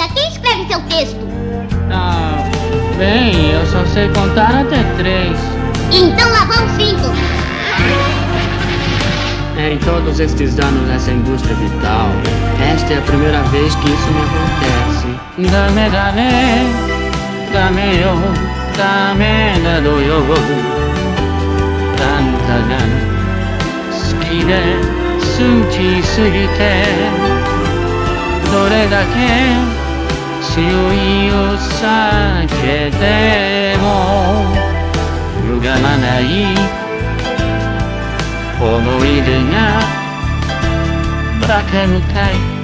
diga, quem escreve seu texto? Ah, bem, eu só sei contar até três. Então lá vão cinco. Em todos estes anos nessa indústria vital, esta é a primeira vez que isso me acontece. Dame, dame, dame yo, dame dado yo. Tanta gana, 好きで好きすぎて、どれだけ 強いを避けても、歪まない思い出がバカみたい。